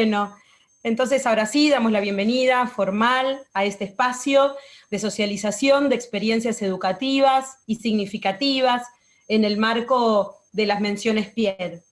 Bueno, entonces ahora sí damos la bienvenida formal a este espacio de socialización de experiencias educativas y significativas en el marco de las menciones Pierre.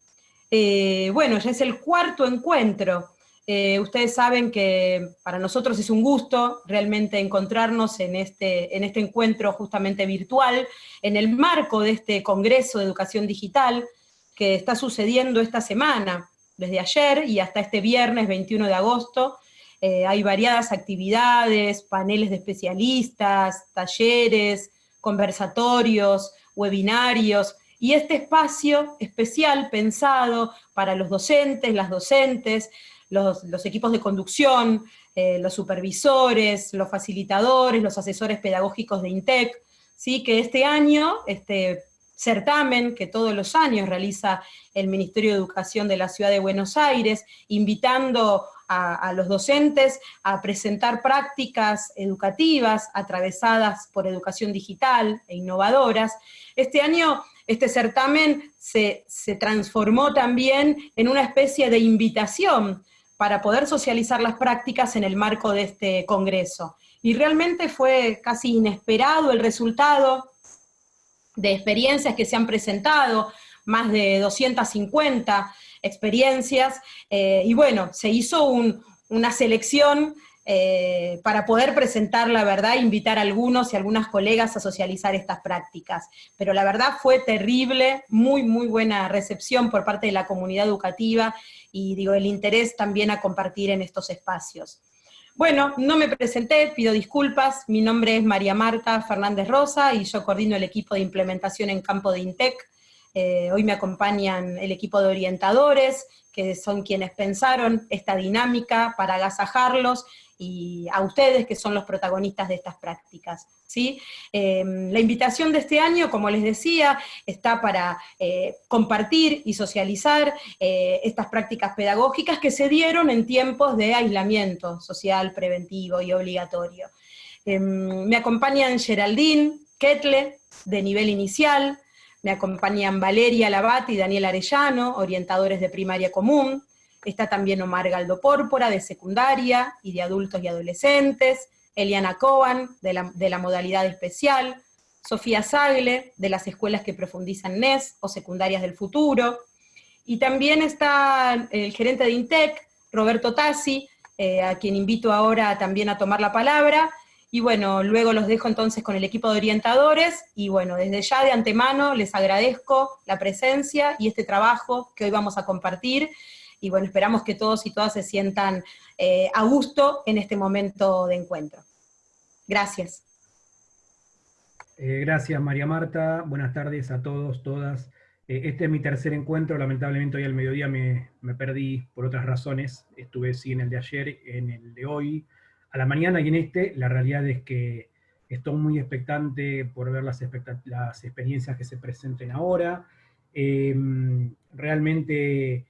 Eh, bueno, ya es el cuarto encuentro. Eh, ustedes saben que para nosotros es un gusto realmente encontrarnos en este, en este encuentro justamente virtual, en el marco de este Congreso de Educación Digital que está sucediendo esta semana desde ayer y hasta este viernes 21 de agosto. Eh, hay variadas actividades, paneles de especialistas, talleres, conversatorios, webinarios, y este espacio especial pensado para los docentes, las docentes, los, equipos de conducción, eh, los supervisores, los facilitadores, los asesores pedagógicos de INTEC, ¿sí? que este año este, certamen que todos los años realiza el Ministerio de Educación de la Ciudad de Buenos Aires, invitando a, los docentes a presentar prácticas educativas atravesadas por educación digital e innovadoras. Este año este certamen se, se transformó también en una especie de invitación para poder socializar las prácticas en el marco de este congreso. Y realmente fue casi inesperado el resultado, de experiencias que se han presentado, más de 250 experiencias, eh, y bueno, se hizo una selección eh, para poder presentar la verdad, invitar a algunos y algunas colegas a socializar estas prácticas. Pero la verdad fue terrible, muy, muy buena recepción por parte de la comunidad educativa, y digo, el interés también a compartir en estos espacios. Bueno, no me presenté, pido disculpas, mi nombre es María Marta Fernández Rosa y yo coordino el equipo de implementación en campo de INTEC. Eh, hoy me acompañan el equipo de orientadores, que son quienes pensaron esta dinámica para agasajarlos y a ustedes que son los protagonistas de estas prácticas. ¿sí? Em, la invitación de este año, como les decía, está para eh, compartir y socializar eh, estas prácticas pedagógicas que se dieron en tiempos de aislamiento social, preventivo y obligatorio. Em, me acompañan Geraldine Ketle, de nivel inicial, me acompañan Valeria Labat y Daniel Arellano, orientadores de primaria común, Está también Omar Galdo Pórpora, de secundaria y de adultos y adolescentes, Eliana Coban, de la, modalidad especial, Sofía Sagle, de las escuelas que profundizan NES o secundarias del futuro, y también está el gerente de INTEC, Roberto Tassi, eh, a quien invito ahora también a tomar la palabra, y bueno, luego los dejo entonces con el equipo de orientadores, y bueno, desde ya de antemano les agradezco la presencia y este trabajo que hoy vamos a compartir, y bueno, esperamos que todos y todas se sientan eh, a gusto en este momento de encuentro. Gracias. Eh, gracias María Marta, buenas tardes a todos, todas. Eh, este es mi tercer encuentro, lamentablemente hoy al mediodía me, me, perdí por otras razones, estuve sí en el de ayer, en el de hoy, a la mañana y en este, la realidad es que estoy muy expectante por ver las, las experiencias que se presenten ahora. realmente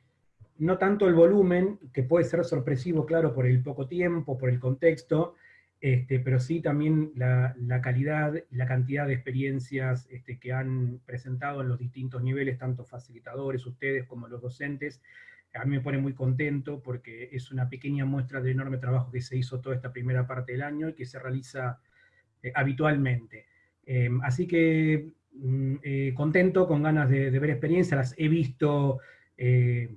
no tanto el volumen, que puede ser sorpresivo, claro, por el poco tiempo, por el contexto, este, pero sí también la, calidad la cantidad de experiencias este, que han presentado en los distintos niveles, tanto facilitadores, ustedes como los docentes, a mí me pone muy contento porque es una pequeña muestra del enorme trabajo que se hizo toda esta primera parte del año y que se realiza eh, habitualmente. Em, así que mm, eh, contento, con ganas de, ver experiencias, las he visto eh,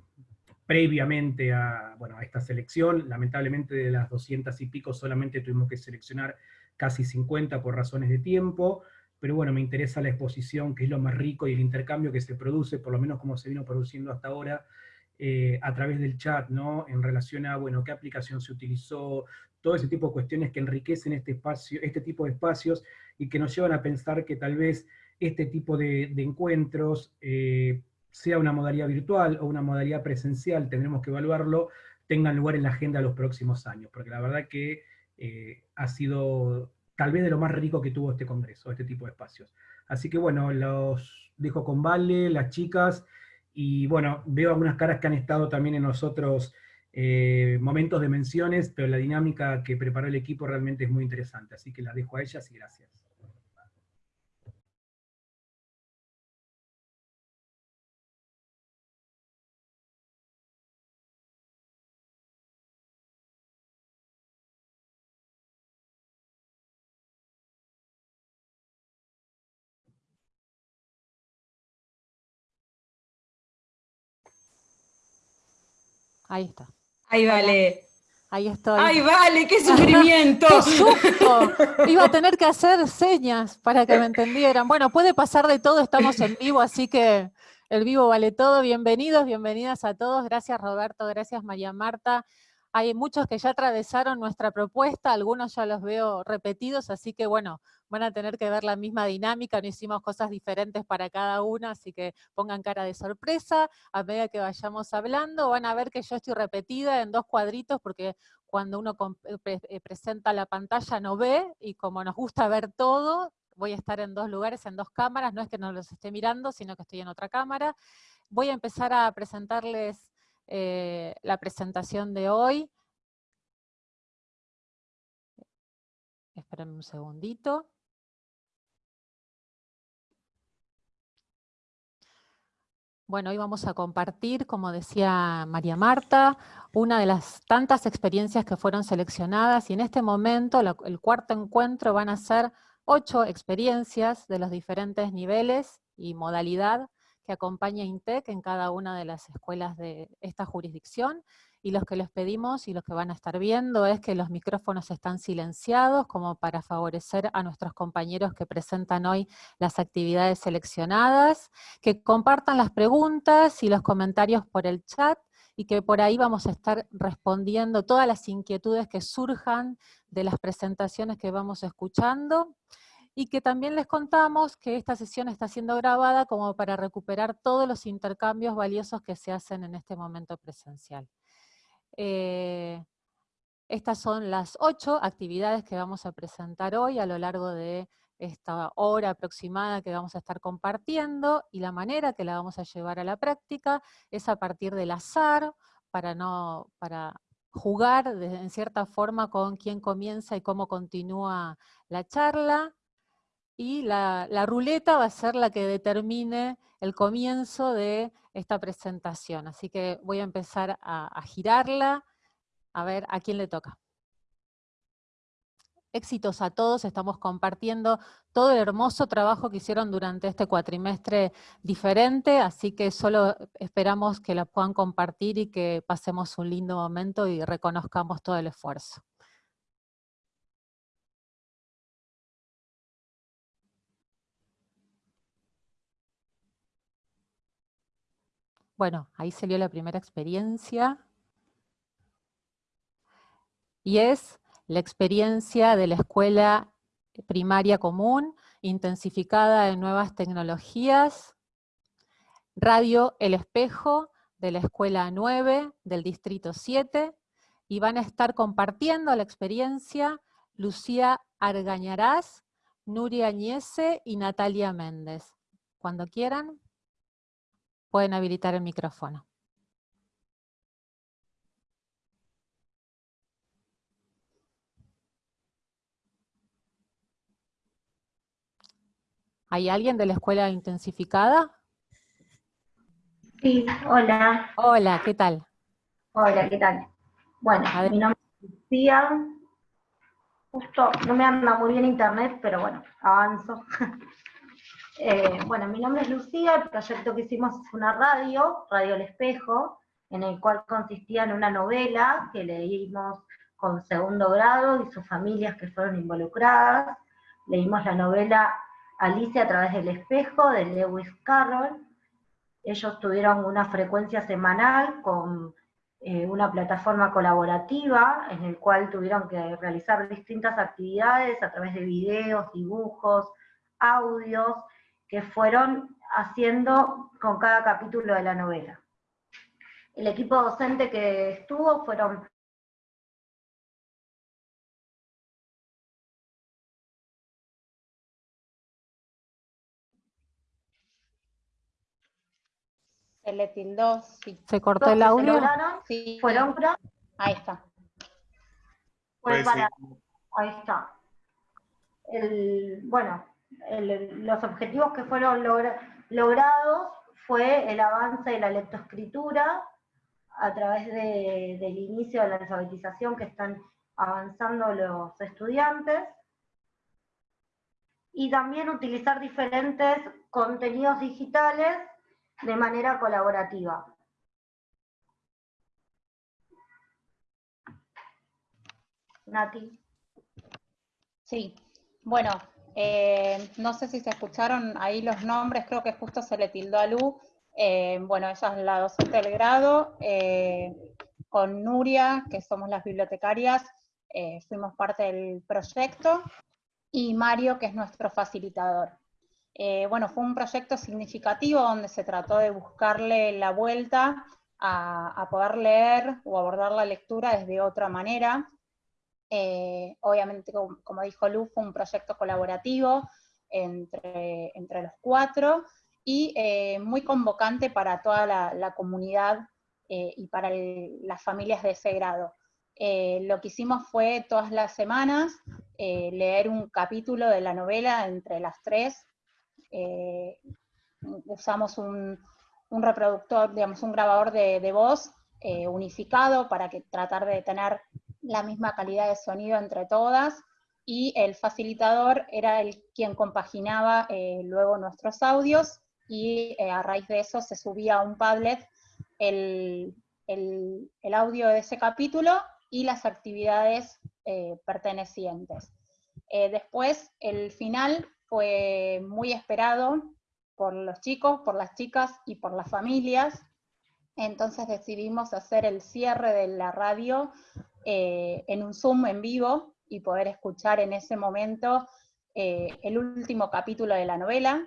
previamente a, bueno, a esta selección. Lamentablemente de las 200 y pico solamente tuvimos que seleccionar casi 50 por razones de tiempo, pero bueno, me interesa la exposición, que es lo más rico, y el intercambio que se produce, por lo menos como se vino produciendo hasta ahora, eh, a través del chat, ¿no? En relación a, bueno, qué aplicación se utilizó, todo ese tipo de cuestiones que enriquecen este, espacio, este tipo de espacios y que nos llevan a pensar que tal vez este tipo de, encuentros eh, sea una modalidad virtual o una modalidad presencial, tendremos que evaluarlo, tengan lugar en la agenda los próximos años, porque la verdad que eh, ha sido tal vez de lo más rico que tuvo este congreso, este tipo de espacios. Así que bueno, los dejo con Vale, las chicas, y bueno, veo algunas caras que han estado también en los otros eh, momentos de menciones, pero la dinámica que preparó el equipo realmente es muy interesante, así que las dejo a ellas y gracias. Ahí está. Ahí vale. Ahí estoy. ¡Ay, vale! ¡Qué sufrimiento! ¡Qué susto! Iba a tener que hacer señas para que me entendieran. Bueno, puede pasar de todo, estamos en vivo, así que el vivo vale todo. Bienvenidos, bienvenidas a todos. Gracias Roberto, gracias María Marta. Hay muchos que ya atravesaron nuestra propuesta, algunos ya los veo repetidos, así que bueno, van a tener que ver la misma dinámica, no hicimos cosas diferentes para cada una, así que pongan cara de sorpresa, a medida que vayamos hablando, van a ver que yo estoy repetida en dos cuadritos, porque cuando uno eh, eh, presenta la pantalla no ve, y como nos gusta ver todo, voy a estar en dos lugares, en dos cámaras, no es que no los esté mirando, sino que estoy en otra cámara. Voy a empezar a presentarles eh, la presentación de hoy. Esperen un segundito. Bueno, hoy vamos a compartir, como decía María Marta, una de las tantas experiencias que fueron seleccionadas y en este momento, el cuarto encuentro, van a ser ocho experiencias de los diferentes niveles y modalidad que acompaña INTEC en cada una de las escuelas de esta jurisdicción, y los que les pedimos y los que van a estar viendo es que los micrófonos están silenciados como para favorecer a nuestros compañeros que presentan hoy las actividades seleccionadas, que compartan las preguntas y los comentarios por el chat, y que por ahí vamos a estar respondiendo todas las inquietudes que surjan de las presentaciones que vamos escuchando y que también les contamos que esta sesión está siendo grabada como para recuperar todos los intercambios valiosos que se hacen en este momento presencial. Eh, estas son las ocho actividades que vamos a presentar hoy a lo largo de esta hora aproximada que vamos a estar compartiendo, y la manera que la vamos a llevar a la práctica es a partir del azar, para, no, para jugar en cierta forma con quién comienza y cómo continúa la charla, y la, ruleta va a ser la que determine el comienzo de esta presentación. Así que voy a empezar a, a girarla, a ver a quién le toca. Éxitos a todos, estamos compartiendo todo el hermoso trabajo que hicieron durante este cuatrimestre diferente, así que solo esperamos que la puedan compartir y que pasemos un lindo momento y reconozcamos todo el esfuerzo. Bueno, ahí salió la primera experiencia. Y es la experiencia de la escuela primaria común, intensificada en nuevas tecnologías, Radio El Espejo, de la escuela 9, del distrito 7, y van a estar compartiendo la experiencia Lucía Argañarás, Nuria Añese y Natalia Méndez. Cuando quieran. Pueden habilitar el micrófono. ¿Hay alguien de la escuela intensificada? Sí, hola. Hola, ¿qué tal? Hola, ¿qué tal? Bueno, mi nombre es Lucía. Justo no me anda muy bien internet, pero bueno, avanzo. Eh, bueno, mi nombre es Lucía, el proyecto que hicimos fue una radio, Radio El Espejo, en el cual consistía en una novela que leímos con segundo grado y sus familias que fueron involucradas. Leímos la novela Alicia a través del espejo de Lewis Carroll. Ellos tuvieron una frecuencia semanal con eh, una plataforma colaborativa en el cual tuvieron que realizar distintas actividades a través de videos, dibujos, audios, que fueron haciendo con cada capítulo de la novela. El equipo docente que estuvo fueron Se le tildó, sí. ¿Se cortó el audio? Sí. Fueron Ahí está. Pues para... Ahí está. El, bueno, los objetivos que fueron logrados fue el avance de la lectoescritura a través del inicio de la alfabetización que están avanzando los estudiantes, y también utilizar diferentes contenidos digitales de manera colaborativa. Nati. Sí, bueno, eh, no sé si se escucharon ahí los nombres, creo que justo se le tildó a Lu. Eh, bueno, ella es la docente del grado, eh, con Nuria, que somos las bibliotecarias, fuimos parte del proyecto, y Mario, que es nuestro facilitador. Bueno, fue un proyecto significativo donde se trató de buscarle la vuelta a, poder leer o abordar la lectura desde otra manera. Eh, obviamente, como, dijo Lu, fue un proyecto colaborativo entre, entre los cuatro y eh, muy convocante para toda la, comunidad y para las familias de ese grado. lo que hicimos fue todas las semanas leer un capítulo de la novela entre las tres eh, usamos un, reproductor, digamos, un grabador de, voz eh, unificado para que tratar de tener la misma calidad de sonido entre todas, y el facilitador era el quien compaginaba eh, luego nuestros audios, y a raíz de eso se subía a un Padlet el, el audio de ese capítulo y las actividades pertenecientes. después, el final fue muy esperado por los chicos, por las chicas y por las familias. Entonces decidimos hacer el cierre de la radio eh, en un Zoom en vivo y poder escuchar en ese momento eh, el último capítulo de la novela.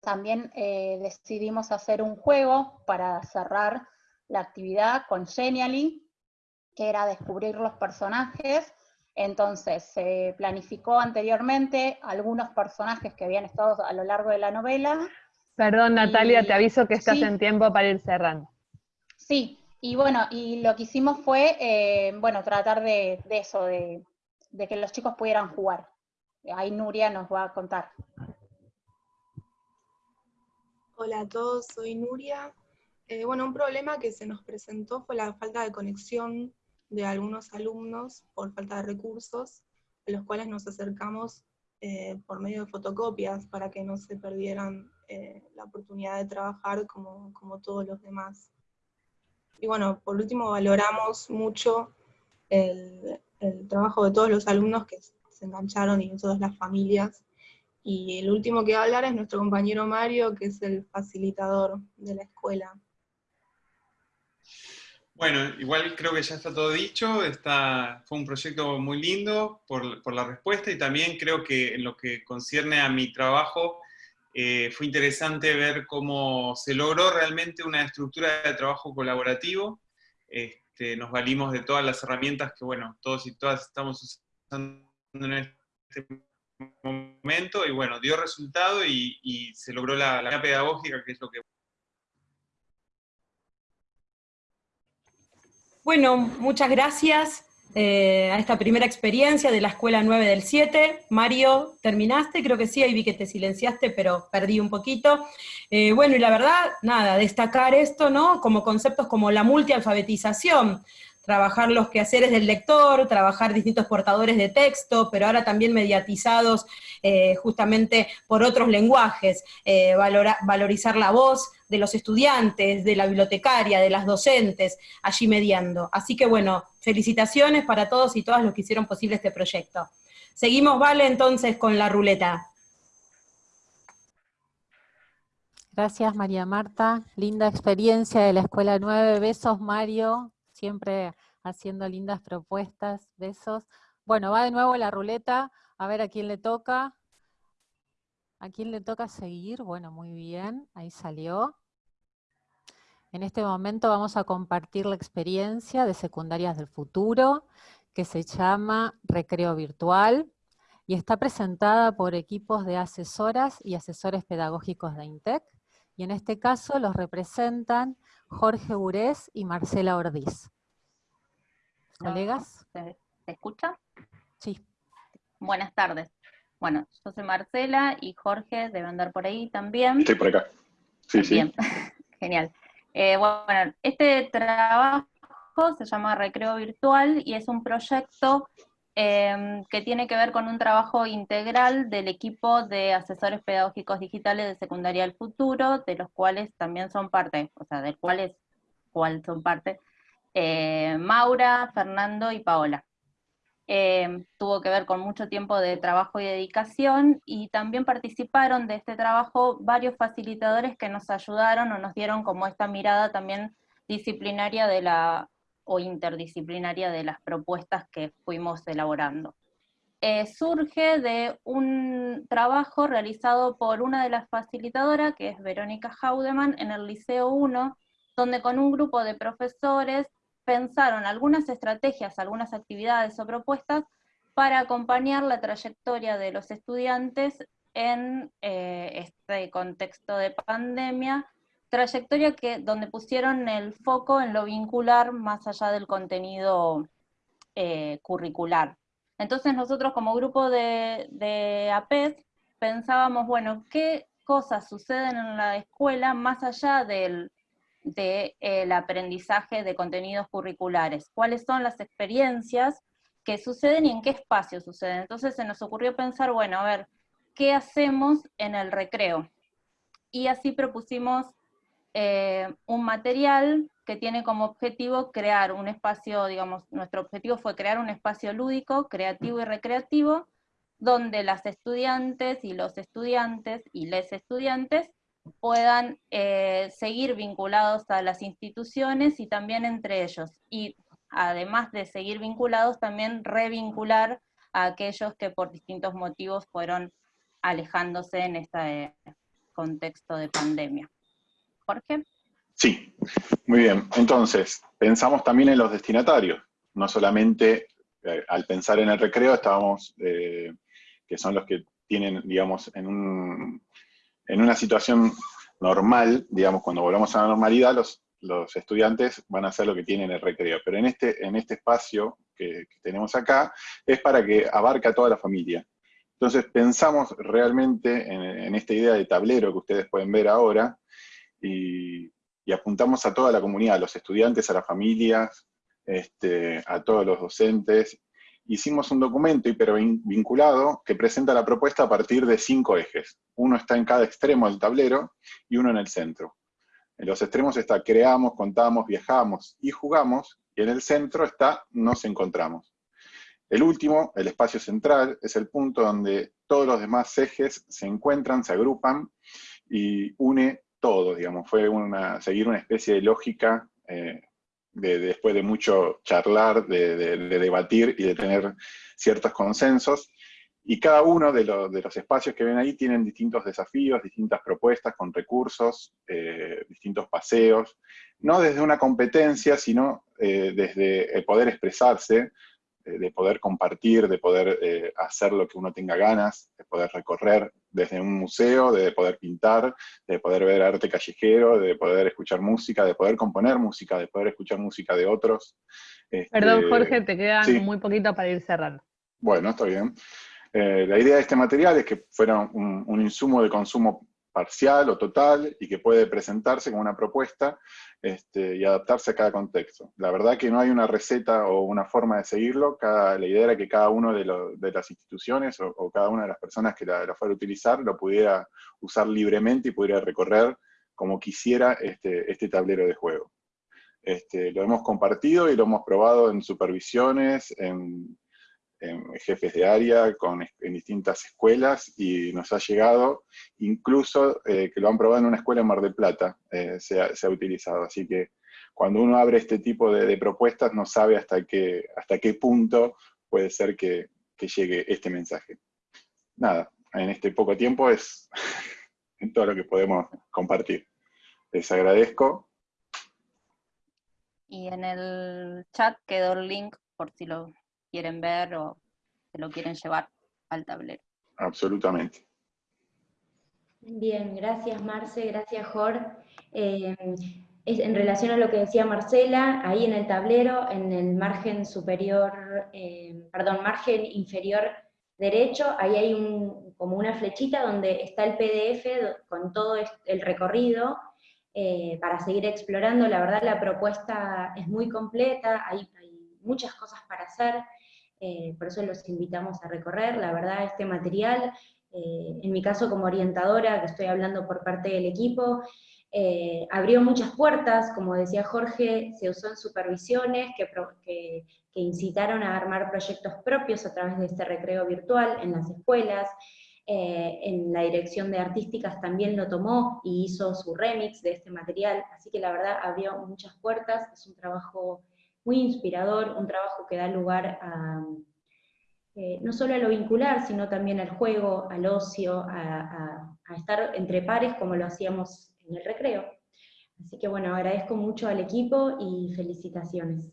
También eh, decidimos hacer un juego para cerrar la actividad con Genially, que era descubrir los personajes entonces, se planificó anteriormente algunos personajes que habían estado a lo largo de la novela. Perdón, Natalia, te aviso que estás en tiempo para ir cerrando. Sí, y bueno, y lo que hicimos fue, eh, bueno, tratar de, eso, de, que los chicos pudieran jugar. Ahí Nuria nos va a contar. Hola a todos, soy Nuria. Eh, bueno, un problema que se nos presentó fue la falta de conexión de algunos alumnos por falta de recursos, a los cuales nos acercamos eh, por medio de fotocopias para que no se perdieran la oportunidad de trabajar como, como, todos los demás. Y bueno, por último valoramos mucho el, el trabajo de todos los alumnos que se engancharon y de todas las familias. Y el último que va a hablar es nuestro compañero Mario, que es el facilitador de la escuela. Bueno, igual creo que ya está todo dicho, está, fue un proyecto muy lindo por, la respuesta y también creo que en lo que concierne a mi trabajo eh, fue interesante ver cómo se logró realmente una estructura de trabajo colaborativo. Este, nos valimos de todas las herramientas que, bueno, todos y todas estamos usando en este momento y bueno, dio resultado y, se logró la, la pedagógica, que es lo que Bueno, muchas gracias eh, a esta primera experiencia de la Escuela 9 del 7. Mario, ¿terminaste? Creo que sí, ahí vi que te silenciaste, pero perdí un poquito. Eh, bueno, y la verdad, nada, destacar esto, ¿no? Como conceptos como la multialfabetización, trabajar los quehaceres del lector, trabajar distintos portadores de texto, pero ahora también mediatizados eh, justamente por otros lenguajes, eh, valorizar la voz de los estudiantes, de la bibliotecaria, de las docentes, allí mediando. Así que bueno, felicitaciones para todos y todas los que hicieron posible este proyecto. Seguimos, Vale, entonces con la ruleta. Gracias, María Marta. Linda experiencia de la Escuela 9. Besos, Mario siempre haciendo lindas propuestas, besos. Bueno, va de nuevo la ruleta, a ver a quién le toca. ¿A quién le toca seguir? Bueno, muy bien, ahí salió. En este momento vamos a compartir la experiencia de Secundarias del Futuro, que se llama Recreo Virtual, y está presentada por equipos de asesoras y asesores pedagógicos de INTEC, y en este caso los representan Jorge Burés y Marcela Ordiz. ¿Colegas? ¿Se, escucha? Sí. Buenas tardes. Bueno, yo soy Marcela y Jorge debe andar por ahí también. Estoy por acá. Sí, sí. Bien, genial. Eh, bueno, este trabajo se llama Recreo Virtual y es un proyecto Em, que tiene que ver con un trabajo integral del equipo de asesores pedagógicos digitales de Secundaria del Futuro, de los cuales también son parte, o sea, del cuales cuál son parte, eh, Maura, Fernando y Paola. Em, tuvo que ver con mucho tiempo de trabajo y dedicación, y también participaron de este trabajo varios facilitadores que nos ayudaron o nos dieron como esta mirada también disciplinaria de la o interdisciplinaria de las propuestas que fuimos elaborando. Eh, surge de un trabajo realizado por una de las facilitadoras, que es Verónica Haudeman, en el Liceo 1, donde con un grupo de profesores pensaron algunas estrategias, algunas actividades o propuestas para acompañar la trayectoria de los estudiantes en eh, este contexto de pandemia, trayectoria que, donde pusieron el foco en lo vincular más allá del contenido eh, curricular. Entonces nosotros como grupo de, de APES pensábamos, bueno, ¿qué cosas suceden en la escuela más allá del de, aprendizaje de contenidos curriculares? ¿Cuáles son las experiencias que suceden y en qué espacio suceden? Entonces se nos ocurrió pensar, bueno, a ver, ¿qué hacemos en el recreo? Y así propusimos eh, un material que tiene como objetivo crear un espacio, digamos, nuestro objetivo fue crear un espacio lúdico, creativo y recreativo, donde las estudiantes y los estudiantes y les estudiantes puedan eh, seguir vinculados a las instituciones y también entre ellos. Y además de seguir vinculados, también revincular a aquellos que por distintos motivos fueron alejándose en este contexto de pandemia. Sí, muy bien. Entonces, pensamos también en los destinatarios, no solamente eh, al pensar en el recreo estábamos, eh, que son los que tienen, digamos, en, un, en una situación normal, digamos, cuando volvamos a la normalidad, los, los estudiantes van a hacer lo que tienen en el recreo. Pero en este, en este espacio que, tenemos acá, es para que abarque a toda la familia. Entonces pensamos realmente en, en, esta idea de tablero que ustedes pueden ver ahora, y, apuntamos a toda la comunidad, a los estudiantes, a las familias, este, a todos los docentes. Hicimos un documento hipervinculado que presenta la propuesta a partir de cinco ejes. Uno está en cada extremo del tablero y uno en el centro. En los extremos está creamos, contamos, viajamos y jugamos, y en el centro está nos encontramos. El último, el espacio central, es el punto donde todos los demás ejes se encuentran, se agrupan y une todo, digamos, fue una, seguir una especie de lógica eh, de, después de mucho charlar, de, debatir y de tener ciertos consensos, y cada uno de, los espacios que ven ahí tienen distintos desafíos, distintas propuestas con recursos, eh, distintos paseos, no desde una competencia, sino eh, desde el poder expresarse, de poder compartir, de poder hacer lo que uno tenga ganas, de poder recorrer desde un museo, de poder pintar, de poder ver arte callejero, de poder escuchar música, de poder componer música, de poder escuchar música de otros. Perdón, este, Jorge, te queda muy poquito para ir cerrando. Bueno, está bien. Eh, la idea de este material es que fuera un, un insumo de consumo parcial o total y que puede presentarse como una propuesta este, y adaptarse a cada contexto. La verdad que no hay una receta o una forma de seguirlo, cada, la idea era que cada una de, de, las instituciones o, cada una de las personas que la, fuera a utilizar lo pudiera usar libremente y pudiera recorrer como quisiera este, este tablero de juego. Este, lo hemos compartido y lo hemos probado en supervisiones, en jefes de área, con, en distintas escuelas, y nos ha llegado, incluso eh, que lo han probado en una escuela en Mar del Plata, eh, se, ha, utilizado. Así que cuando uno abre este tipo de, propuestas, no sabe hasta qué, hasta qué punto puede ser que, que llegue este mensaje. Nada, en este poco tiempo es todo lo que podemos compartir. Les agradezco. Y en el chat quedó el link por si lo quieren ver o se lo quieren llevar al tablero. Absolutamente. Bien, gracias Marce, gracias Jorge. Eh, en relación a lo que decía Marcela, ahí en el tablero, en el margen superior, eh, perdón, margen inferior derecho, ahí hay un, como una flechita donde está el PDF con todo el recorrido, eh, para seguir explorando. La verdad la propuesta es muy completa, hay, muchas cosas para hacer, eh, por eso los invitamos a recorrer. La verdad este material, eh, en mi caso como orientadora, que estoy hablando por parte del equipo, abrió muchas puertas, como decía Jorge, se usó en supervisiones que, que, incitaron a armar proyectos propios a través de este recreo virtual en las escuelas, eh, en la dirección de artísticas también lo tomó y hizo su remix de este material, así que la verdad abrió muchas puertas, es un trabajo muy inspirador, un trabajo que da lugar a, eh, no solo a lo vincular, sino también al juego, al ocio, a, a estar entre pares como lo hacíamos en el recreo. Así que bueno, agradezco mucho al equipo y felicitaciones.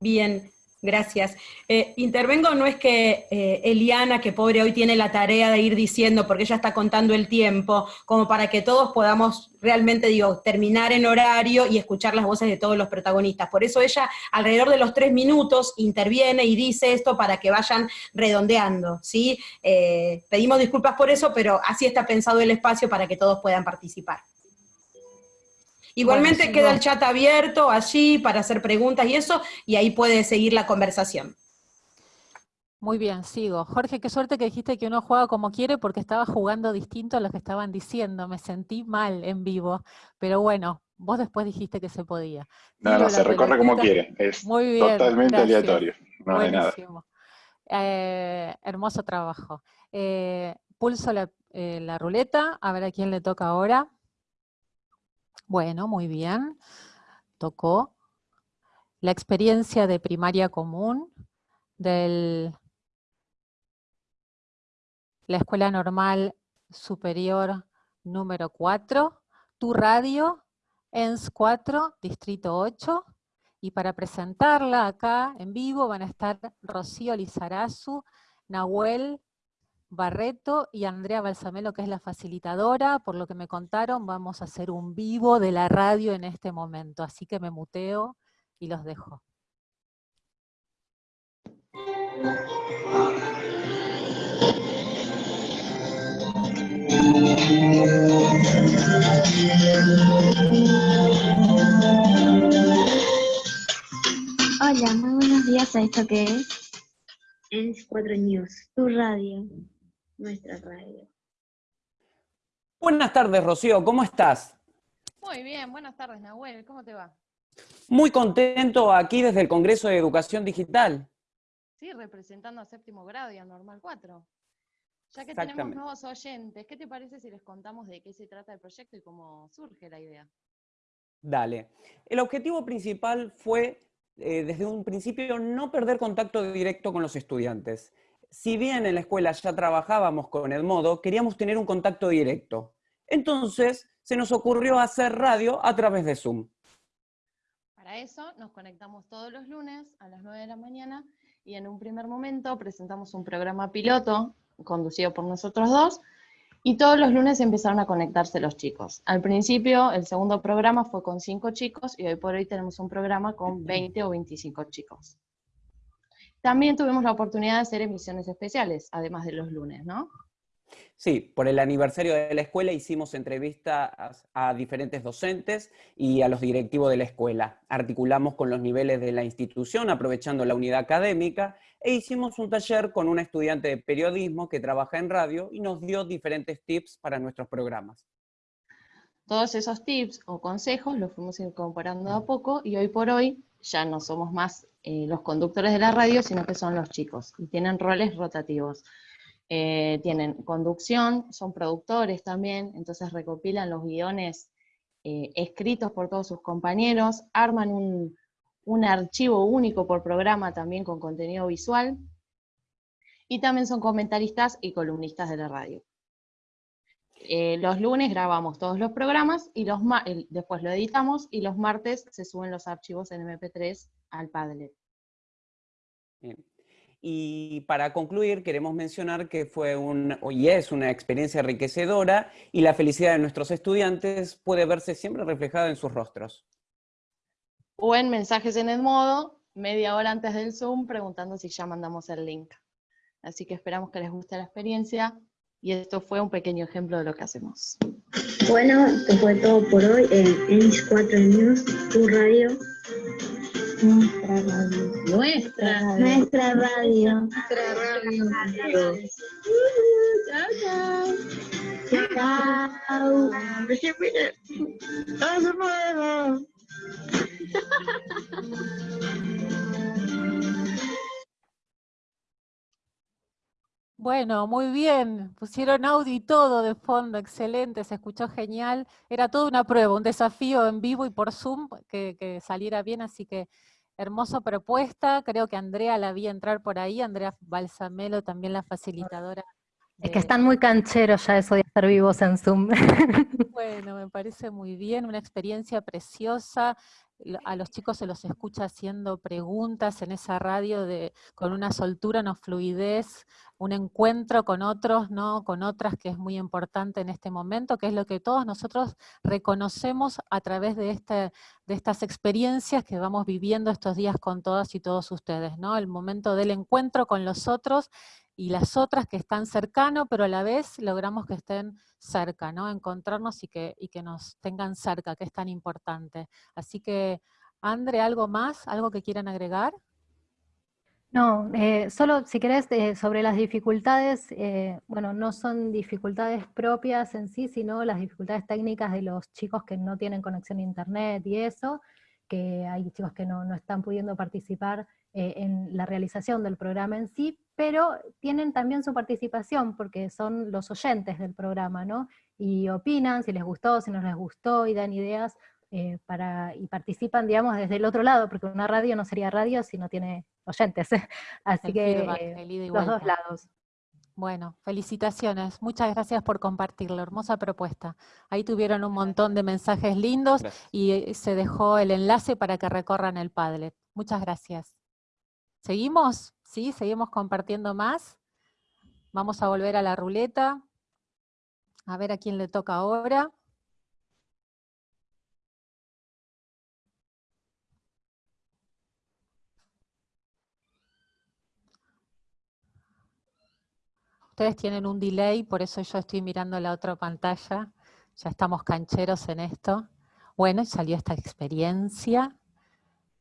Bien, Gracias. Eh, intervengo, no es que eh, Eliana, que pobre hoy tiene la tarea de ir diciendo, porque ella está contando el tiempo, como para que todos podamos realmente, digo, terminar en horario y escuchar las voces de todos los protagonistas. Por eso ella, alrededor de los tres minutos, interviene y dice esto para que vayan redondeando, ¿sí? Eh, pedimos disculpas por eso, pero así está pensado el espacio para que todos puedan participar. Igualmente queda el chat abierto allí para hacer preguntas y eso, y ahí puede seguir la conversación. Muy bien, sigo. Jorge, qué suerte que dijiste que uno juega como quiere porque estaba jugando distinto a lo que estaban diciendo. Me sentí mal en vivo, pero bueno, vos después dijiste que se podía. No, no, se recorre como quiere. Es totalmente aleatorio. No hay nada. Eh, hermoso trabajo. Eh, pulso la, eh, la ruleta, a ver a quién le toca ahora. Bueno, muy bien. Tocó la experiencia de primaria común de la Escuela Normal Superior número 4, tu radio, ENS 4, Distrito 8, y para presentarla acá en vivo van a estar Rocío Lizarazu, Nahuel Barreto y Andrea Balsamelo, que es la facilitadora, por lo que me contaron, vamos a hacer un vivo de la radio en este momento, así que me muteo y los dejo. Hola, muy buenos días a esto que es. Es 4 News, tu radio nuestra radio. Buenas tardes, Rocío, ¿cómo estás? Muy bien, buenas tardes, Nahuel, ¿cómo te va? Muy contento aquí desde el Congreso de Educación Digital. Sí, representando a séptimo grado y a Normal 4. Ya que tenemos nuevos oyentes, ¿qué te parece si les contamos de qué se trata el proyecto y cómo surge la idea? Dale. El objetivo principal fue, eh, desde un principio, no perder contacto directo con los estudiantes si bien en la escuela ya trabajábamos con Edmodo, queríamos tener un contacto directo. Entonces, se nos ocurrió hacer radio a través de Zoom. Para eso nos conectamos todos los lunes a las 9 de la mañana y en un primer momento presentamos un programa piloto conducido por nosotros dos y todos los lunes empezaron a conectarse los chicos. Al principio, el segundo programa fue con 5 chicos y hoy por hoy tenemos un programa con 20 o 25 chicos. También tuvimos la oportunidad de hacer emisiones especiales, además de los lunes, ¿no? Sí, por el aniversario de la escuela hicimos entrevistas a diferentes docentes y a los directivos de la escuela. Articulamos con los niveles de la institución, aprovechando la unidad académica, e hicimos un taller con una estudiante de periodismo que trabaja en radio y nos dio diferentes tips para nuestros programas. Todos esos tips o consejos los fuimos incorporando a poco y hoy por hoy ya no somos más eh, los conductores de la radio, sino que son los chicos, y tienen roles rotativos. Eh, tienen conducción, son productores también, entonces recopilan los guiones eh, escritos por todos sus compañeros, arman un, archivo único por programa también con contenido visual, y también son comentaristas y columnistas de la radio. los lunes grabamos todos los programas y los después lo editamos y los martes se suben los archivos en MP3 al Padlet. y para concluir queremos mencionar que fue un, y es una experiencia enriquecedora y la felicidad de nuestros estudiantes puede verse siempre reflejada en sus rostros. O en mensajes en el modo, media hora antes del Zoom, preguntando si ya mandamos el link. Así que esperamos que les guste la experiencia y esto fue un pequeño ejemplo de lo que hacemos. Bueno, esto fue todo por hoy en Enix 4 News, tu radio. Nuestra radio. Nuestra. Nuestra radio. Nuestra radio. Chao, chao. Chao. Bueno, muy bien. Pusieron audio y todo de fondo, excelente, se escuchó genial. Era toda una prueba, un desafío en vivo y por Zoom que, que saliera bien, así que hermosa propuesta. Creo que Andrea la vi entrar por ahí, Andrea Balsamelo, también la facilitadora. Es que están muy cancheros ya eso de hacer vivos en Zoom. Bueno, me parece muy bien, una experiencia preciosa a los chicos se los escucha haciendo preguntas en esa radio de, con una soltura, una fluidez, un encuentro con otros, ¿no? con otras, que es muy importante en este momento, que es lo que todos nosotros reconocemos a través de, este, de estas experiencias que vamos viviendo estos días con todas y todos ustedes, ¿no? el momento del encuentro con los otros y las otras que están cercano, pero a la vez logramos que estén cerca, ¿no? Encontrarnos y que, y que nos tengan cerca, que es tan importante. Así que, Andre, ¿algo más? ¿Algo que quieran agregar? No, eh, solo si querés, eh, sobre las dificultades, eh, bueno, no son dificultades propias en sí, sino las dificultades técnicas de los chicos que no tienen conexión a internet y eso, que hay chicos que no, no están pudiendo participar en la realización del programa en sí, pero tienen también su participación porque son los oyentes del programa, ¿no? Y opinan si les gustó, si no les gustó, y dan ideas eh, para, y participan, digamos, desde el otro lado, porque una radio no sería radio si no tiene oyentes. Así que los dos lados. Bueno, felicitaciones. Muchas gracias por compartirlo. Hermosa propuesta. Ahí tuvieron un montón de mensajes lindos y eh, se dejó el enlace para que recorran el Padlet. Muchas gracias. ¿Seguimos? ¿Sí? ¿Seguimos compartiendo más? Vamos a volver a la ruleta. A ver a quién le toca ahora. Ustedes tienen un delay, por eso yo estoy mirando la otra pantalla. Ya estamos cancheros en esto. Bueno, y salió esta experiencia,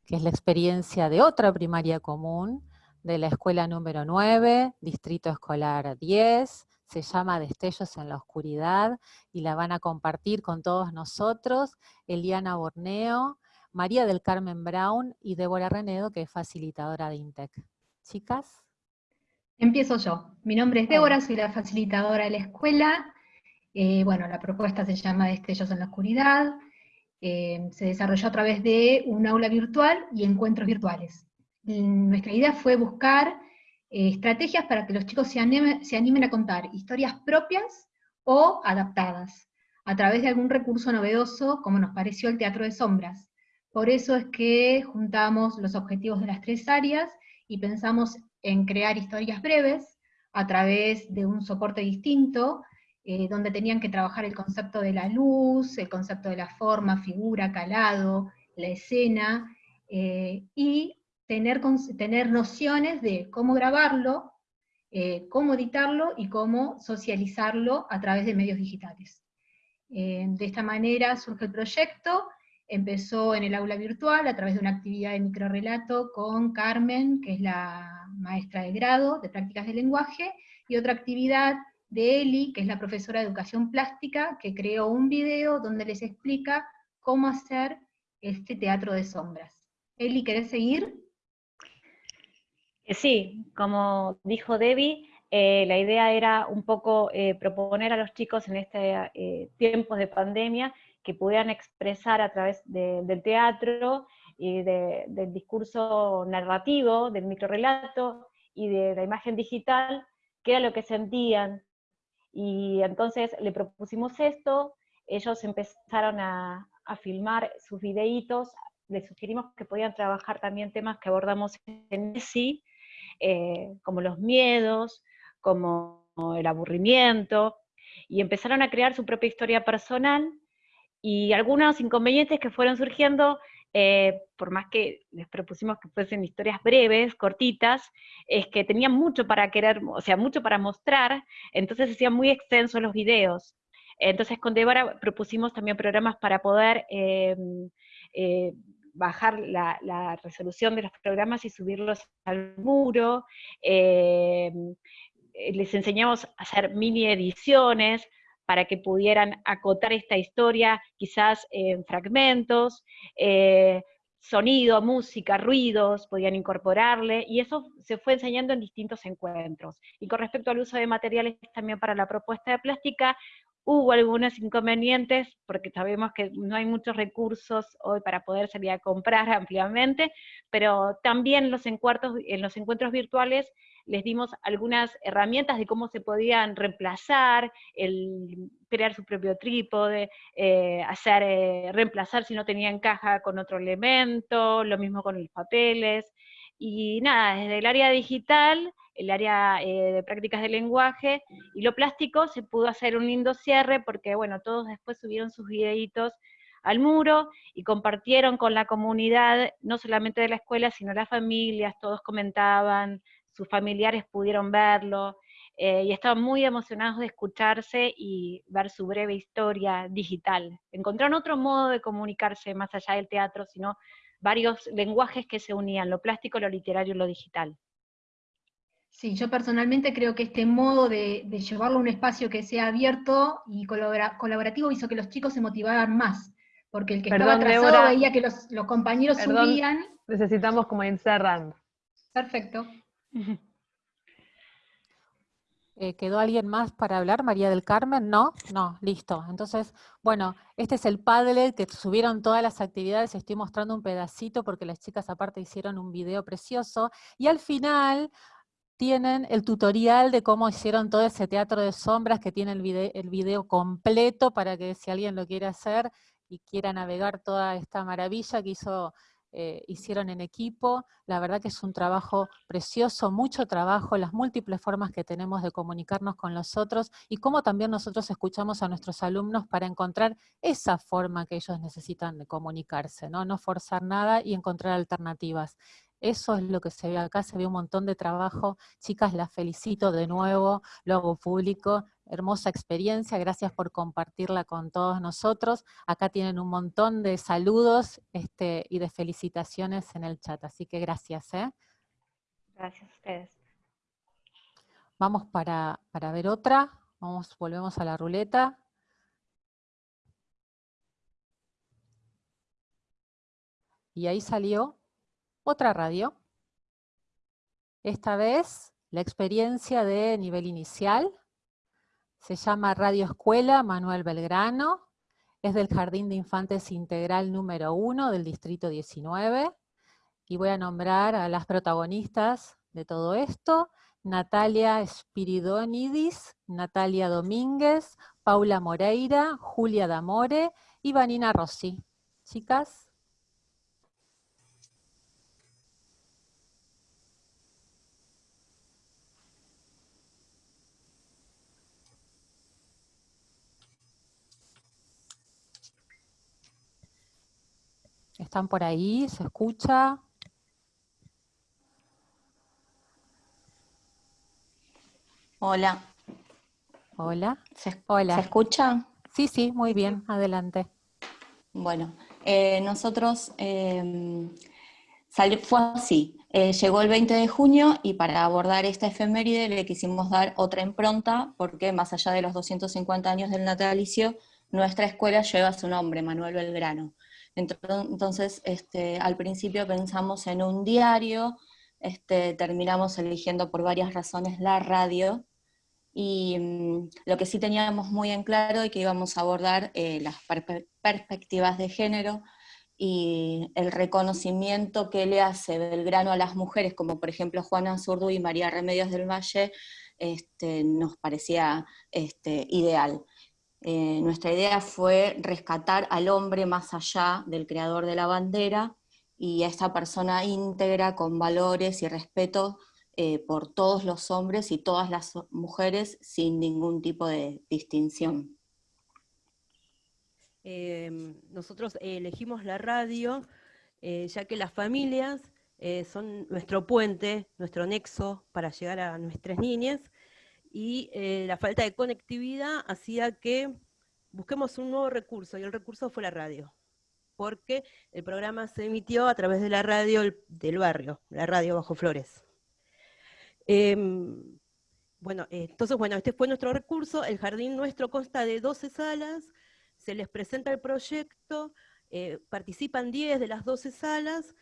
que es la experiencia de otra primaria común, de la escuela número 9, distrito escolar 10, se llama Destellos en la Oscuridad y la van a compartir con todos nosotros, Eliana Borneo, María del Carmen Brown y Débora Renedo, que es facilitadora de INTEC. Chicas. Empiezo yo. Mi nombre es Débora, soy la facilitadora de la escuela. Eh, bueno, la propuesta se llama Destellos en la Oscuridad. Eh, se desarrolló a través de un aula virtual y encuentros virtuales nuestra idea fue buscar eh, estrategias para que los chicos se, animen a contar historias propias o adaptadas, a través de algún recurso novedoso, como nos pareció el teatro de sombras. Por eso es que juntamos los objetivos de las tres áreas y pensamos en crear historias breves a través de un soporte distinto, eh, donde tenían que trabajar el concepto de la luz, el concepto de la forma, figura, calado, la escena, eh, y tener, tener nociones de cómo grabarlo, eh, cómo editarlo y cómo socializarlo a través de medios digitales. Eh, de esta manera surge el proyecto, empezó en el aula virtual a través de una actividad de microrelato con Carmen, que es la maestra de grado de prácticas de lenguaje, y otra actividad de Eli, que es la profesora de educación plástica, que creó un video donde les explica cómo hacer este teatro de sombras. Eli, ¿querés seguir? Eh, sí, como dijo Debbie, eh, la idea era un poco eh, proponer a los chicos en este tiempos de pandemia que pudieran expresar a través del teatro y del discurso narrativo, del microrelato y de la imagen digital, qué era lo que sentían. Y entonces le propusimos esto, ellos empezaron a, a filmar sus videitos, les sugerimos que podían trabajar también temas que abordamos en sí, eh, como los miedos, como el aburrimiento, y empezaron a crear su propia historia personal, y algunos inconvenientes que fueron surgiendo eh, por más que les propusimos que fuesen historias breves, cortitas, es que tenían mucho para querer, o sea, mucho para mostrar, entonces hacían muy extensos los videos. Entonces con Débora propusimos también programas para poder eh, eh, bajar la, resolución de los programas y subirlos al muro. les enseñamos a hacer mini ediciones, para que pudieran acotar esta historia quizás en fragmentos, eh, sonido, música, ruidos, podían incorporarle, y eso se fue enseñando en distintos encuentros. Y con respecto al uso de materiales también para la propuesta de plástica, hubo algunos inconvenientes, porque sabemos que no hay muchos recursos hoy para poder salir a comprar ampliamente, pero también los en los encuentros virtuales les dimos algunas herramientas de cómo se podían reemplazar, crear su propio trípode, eh, hacer, eh, reemplazar si no tenían caja con otro elemento, lo mismo con los papeles, y nada, desde el área digital, el área eh, de prácticas de lenguaje y lo plástico se pudo hacer un lindo cierre porque, bueno, todos después subieron sus videitos al muro y compartieron con la comunidad, no solamente de la escuela, sino las familias, todos comentaban, sus familiares pudieron verlo, eh, y estaban muy emocionados de escucharse y ver su breve historia digital. Encontraron otro modo de comunicarse más allá del teatro, sino varios lenguajes que se unían, lo plástico, lo literario y lo digital. Sí, yo personalmente creo que este modo de, llevarlo a un espacio que sea abierto y colaborativo hizo que los chicos se motivaran más, porque el que estaba atrasado veía que los, compañeros subían. Necesitamos como ir cerrando. Perfecto. Eh, ¿Quedó alguien más para hablar? María del Carmen, ¿no? No, listo. Entonces, bueno, este es el Padlet que subieron todas las actividades, estoy mostrando un pedacito porque las chicas aparte hicieron un video precioso, y al final tienen el tutorial de cómo hicieron todo ese teatro de sombras, que tiene el video, el video completo para que si alguien lo quiere hacer y quiera navegar toda esta maravilla que hizo eh, hicieron en equipo. La verdad que es un trabajo precioso, mucho trabajo, las múltiples formas que tenemos de comunicarnos con los otros y cómo también nosotros escuchamos a nuestros alumnos para encontrar esa forma que ellos necesitan de comunicarse, ¿no? No forzar nada y encontrar alternativas. Eso es lo que se ve acá, se ve un montón de trabajo. Chicas, las felicito de nuevo, lo hago público. Hermosa experiencia, gracias por compartirla con todos nosotros. Acá tienen un montón de saludos este, y de felicitaciones en el chat, así que gracias. ¿eh? Gracias a ustedes. Vamos para, para ver otra. Vamos, volvemos a la ruleta. Y ahí salió otra radio. Esta vez la experiencia de nivel inicial. Se llama Radio Escuela Manuel Belgrano. Es del Jardín de Infantes Integral número 1 del Distrito 19. Y voy a nombrar a las protagonistas de todo esto. Natalia Spiridonidis, Natalia Domínguez, Paula Moreira, Julia Damore y Vanina Rossi. Chicas. ¿Están por ahí? ¿Se escucha? Hola. Hola. ¿Se, Hola. ¿Se escucha? Sí, sí, muy bien, adelante. Bueno, eh, nosotros, eh, fue así, eh, llegó el 20 de junio y para abordar esta efeméride le quisimos dar otra impronta porque más allá de los 250 años del natalicio, nuestra escuela lleva su nombre, Manuel Belgrano. Entonces, este, al principio pensamos en un diario, este, terminamos eligiendo por varias razones la radio, y mm, lo que sí teníamos muy en claro es que íbamos a abordar eh, las perspectivas de género y el reconocimiento que le hace Belgrano a las mujeres, como por ejemplo Juana Zurdu y María Remedios del Valle, este, nos parecía ideal. Eh, nuestra idea fue rescatar al hombre más allá del creador de la bandera y a esta persona íntegra, con valores y respeto eh, por todos los hombres y todas las mujeres sin ningún tipo de distinción. Em, nosotros elegimos la radio eh, ya que las familias eh, son nuestro puente, nuestro nexo para llegar a nuestras niñas, y la falta de conectividad hacía que busquemos un nuevo recurso, y el recurso fue la radio, porque el programa se emitió a través de la radio del barrio, la radio Bajo Flores. Em, bueno, eh, entonces, bueno, este fue nuestro recurso. El jardín nuestro consta de 12 salas, se les presenta el proyecto, eh, participan 10 de las 12 salas.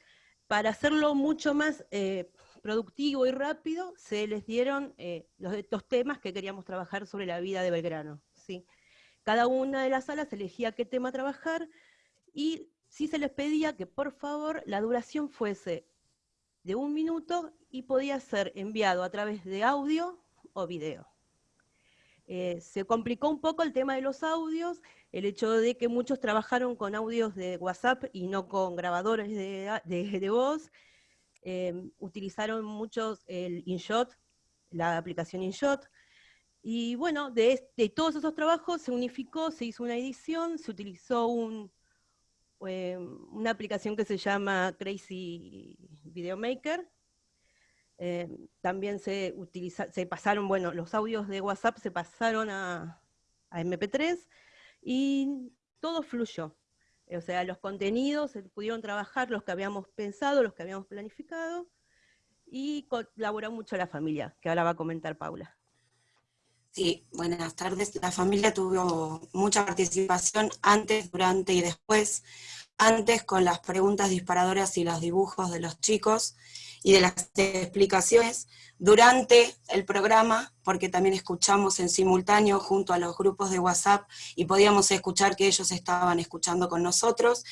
Para hacerlo mucho más eh, productivo y rápido, se les dieron los, los, temas que queríamos trabajar sobre la vida de Belgrano. ¿sí? Cada una de las salas elegía qué tema trabajar y sí se les pedía que por favor la duración fuese de un minuto y podía ser enviado a través de audio o video. Eh, se complicó un poco el tema de los audios, el hecho de que muchos trabajaron con audios de WhatsApp y no con grabadores de, voz. Eh, utilizaron muchos el InShot, la aplicación InShot. Y bueno, de, todos esos trabajos se unificó, se hizo una edición, se utilizó eh, una aplicación que se llama Crazy Video Maker. Eh, también se, utiliza, se pasaron, bueno, los audios de WhatsApp se pasaron a, MP3 y todo fluyó. O sea, los contenidos se pudieron trabajar, los que habíamos pensado, los que habíamos planificado, y colaboró mucho la familia, que ahora va a comentar Paula. Sí, buenas tardes. La familia tuvo mucha participación antes, durante y después. Antes con las preguntas disparadoras y los dibujos de los chicos y de las explicaciones. Durante el programa, porque también escuchamos en simultáneo junto a los grupos de WhatsApp y podíamos escuchar que ellos estaban escuchando con nosotros.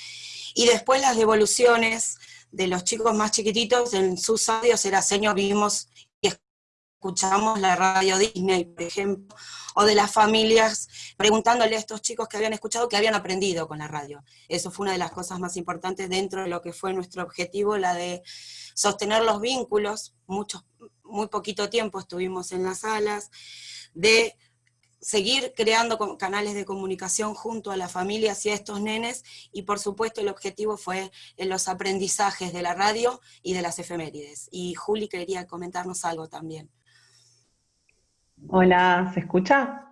Y después las devoluciones de los chicos más chiquititos, en sus audios era señor, vimos escuchamos la radio Disney, por ejemplo, o de las familias preguntándole a estos chicos que habían escuchado que habían aprendido con la radio. Eso fue una de las cosas más importantes dentro de lo que fue nuestro objetivo, la de sostener los vínculos, mucho, muy poquito tiempo estuvimos en las salas, de seguir creando canales de comunicación junto a las familias y a estos nenes, y por supuesto el objetivo fue en los aprendizajes de la radio y de las efemérides. Y Juli quería comentarnos algo también. Hola, ¿se escucha?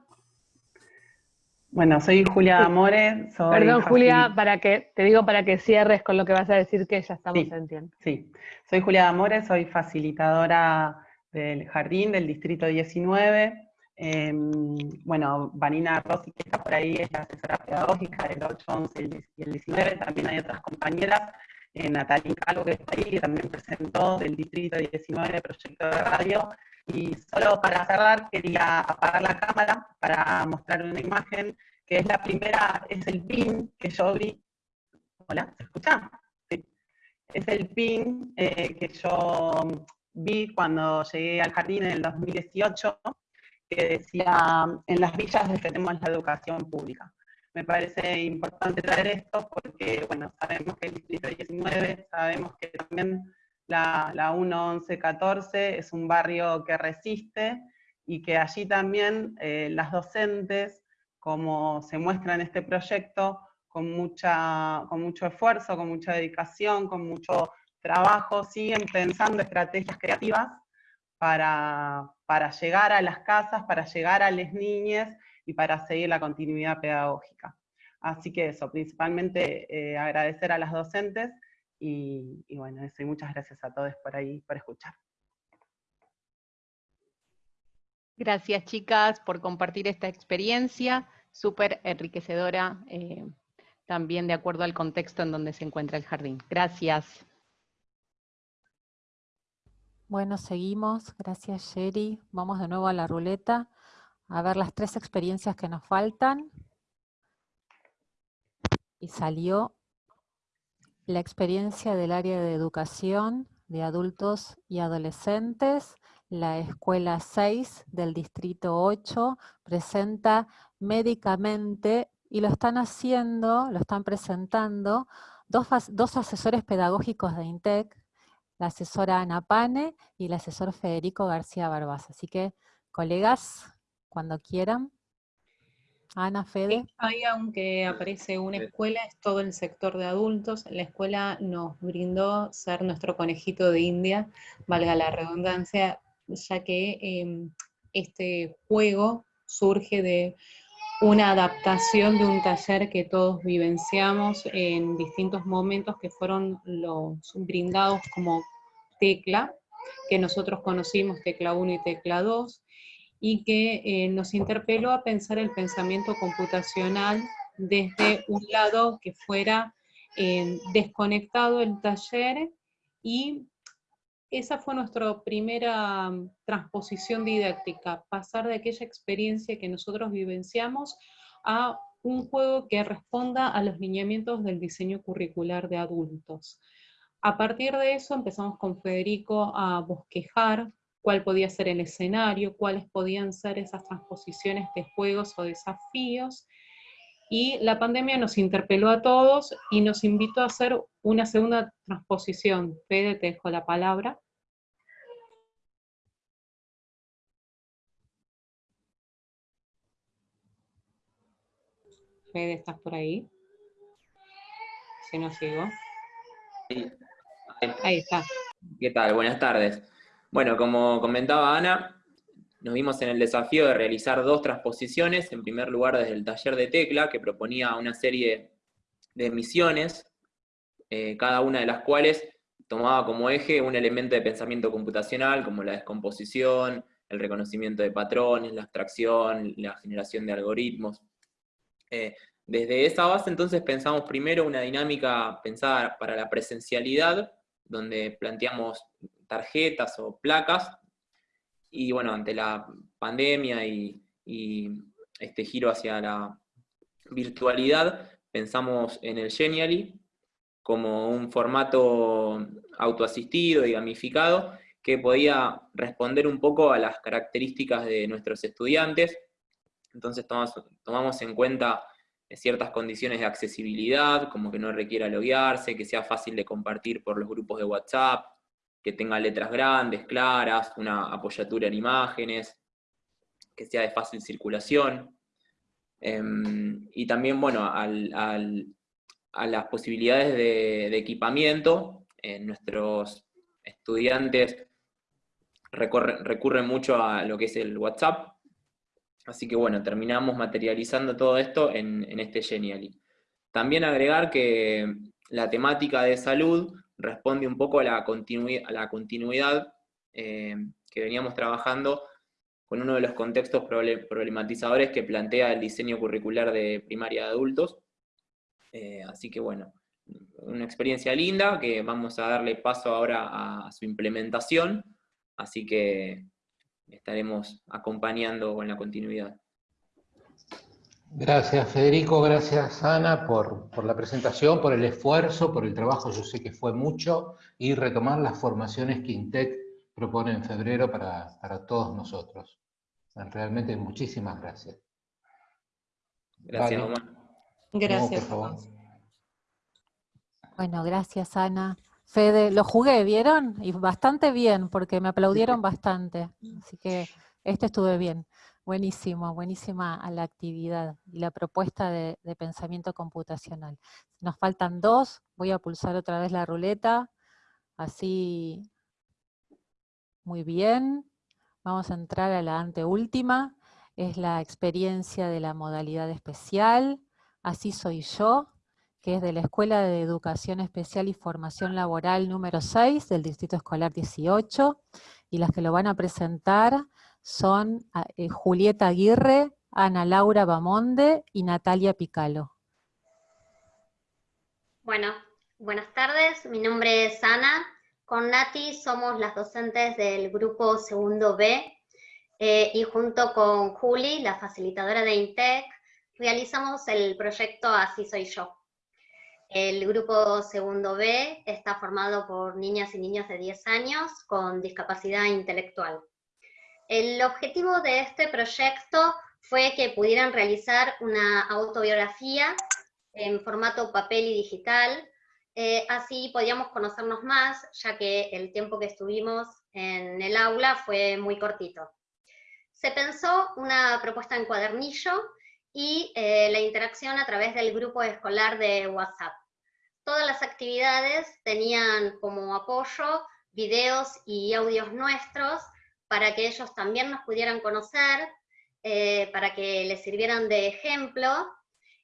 Bueno, soy Julia Amore. Perdón, Julia, para que, te digo para que cierres con lo que vas a decir que ya estamos en tiempo. Sí, soy Julia Amore, soy facilitadora del jardín del distrito 19. Em, bueno, Vanina Rossi, que está por ahí, es la asesora pedagógica del 8, 11 y el 19. También hay otras compañeras. Eh, Natalia Calvo, que está ahí, que también presentó del distrito 19 proyecto de radio. Y solo para cerrar, quería apagar la cámara para mostrar una imagen que es la primera, es el pin que yo vi. Hola, ¿se escucha? Sí. Es el pin eh, que yo vi cuando llegué al jardín en el 2018, que decía, en las villas defendemos la educación pública. Me parece importante traer esto porque, bueno, sabemos que el distrito 19, sabemos que también la, la 1114 es un barrio que resiste y que allí también eh, las docentes, como se muestra en este proyecto, con, mucha, con mucho esfuerzo, con mucha dedicación, con mucho trabajo, siguen pensando estrategias creativas para, para llegar a las casas, para llegar a las niñas y para seguir la continuidad pedagógica. Así que eso, principalmente eh, agradecer a las docentes y, bueno, eso, y muchas gracias a todos por ahí, por escuchar. Gracias chicas por compartir esta experiencia, súper enriquecedora, eh, también de acuerdo al contexto en donde se encuentra el jardín. Gracias. Bueno, seguimos. Gracias, Sherry. Vamos de nuevo a la ruleta a ver las tres experiencias que nos faltan. Y salió la experiencia del área de educación de adultos y adolescentes, la Escuela 6 del Distrito 8 presenta médicamente, y lo están haciendo, lo están presentando, dos, dos asesores pedagógicos de INTEC, la asesora Ana Pane y el asesor Federico García Barbás. Así que, colegas, cuando quieran. Ana, Fede. ahí aunque aparece una escuela, es todo el sector de adultos. La escuela nos brindó ser nuestro conejito de India, valga la redundancia, ya que em, este juego surge de una adaptación de un taller que todos vivenciamos en distintos momentos que fueron los brindados como tecla, que nosotros conocimos tecla 1 y tecla 2, y que eh, nos interpeló a pensar el pensamiento computacional desde un lado que fuera eh, desconectado el taller y esa fue nuestra primera mm, transposición didáctica, pasar de aquella experiencia que nosotros vivenciamos a un juego que responda a los lineamientos del diseño curricular de adultos. A partir de eso empezamos con Federico a bosquejar cuál podía ser el escenario, cuáles podían ser esas transposiciones de juegos o desafíos, y la pandemia nos interpeló a todos y nos invitó a hacer una segunda transposición. Fede, te dejo la palabra. Fede, ¿estás por ahí? Si no sigo. Ahí está. ¿Qué tal? Buenas tardes. Bueno, como comentaba Ana, nos vimos en el desafío de realizar dos transposiciones, en primer lugar desde el taller de tecla, que proponía una serie de misiones, eh, cada una de las cuales tomaba como eje un elemento de pensamiento computacional, como la descomposición, el reconocimiento de patrones, la abstracción, la generación de algoritmos. Eh, desde esa base entonces pensamos primero una dinámica pensada para la presencialidad, donde planteamos tarjetas o placas y bueno, ante la pandemia y, este giro hacia la virtualidad, pensamos en el Genially como un formato autoasistido y gamificado que podía responder un poco a las características de nuestros estudiantes. Entonces tomamos, tomamos en cuenta ciertas condiciones de accesibilidad, como que no requiera loguearse, que sea fácil de compartir por los grupos de WhatsApp, que tenga letras grandes, claras, una apoyatura en imágenes, que sea de fácil circulación. Em, y también, bueno, a las posibilidades de, equipamiento, nuestros estudiantes recurren mucho a lo que es el WhatsApp, así que bueno, terminamos materializando todo esto en, en este Genially. También agregar que la temática de salud responde un poco a la, a continuidad eh, que veníamos trabajando con uno de los contextos problematizadores que plantea el diseño curricular de primaria de adultos. Eh, así que bueno, una experiencia linda que vamos a darle paso ahora a su implementación, así que estaremos acompañando con la continuidad. Gracias Federico, gracias Ana por, la presentación, por el esfuerzo, por el trabajo, yo sé que fue mucho, y retomar las formaciones que INTEC propone en febrero para, todos nosotros. Realmente muchísimas gracias. Gracias, Gracias. Bueno, gracias Ana. Fede, lo jugué, ¿vieron? Y bastante bien, porque me aplaudieron bastante. Así que este estuve bien. Buenísimo, buenísima la actividad y la propuesta de, pensamiento computacional. Nos faltan dos, voy a pulsar otra vez la ruleta, así, muy bien. Vamos a entrar a la anteúltima, es la experiencia de la modalidad especial, así soy yo, que es de la Escuela de Educación Especial y Formación Laboral número 6 del Distrito Escolar 18, y las que lo van a presentar son ah, eh, Julieta Aguirre, Ana Laura Bamonde y Natalia Picalo. Bueno, buenas tardes, mi nombre es Ana. Con Nati somos las docentes del grupo segundo B eh, y junto con Juli, la facilitadora de INTEC, realizamos el proyecto Así Soy Yo. El grupo segundo B está formado por niñas y niños de 10 años con discapacidad intelectual. El objetivo de este proyecto fue que pudieran realizar una autobiografía en formato papel y digital, eh, así podíamos conocernos más, ya que el tiempo que estuvimos en el aula fue muy cortito. Se pensó una propuesta en cuadernillo y eh, la interacción a través del grupo escolar de WhatsApp. Todas las actividades tenían como apoyo videos y audios nuestros para que ellos también nos pudieran conocer, eh, para que les sirvieran de ejemplo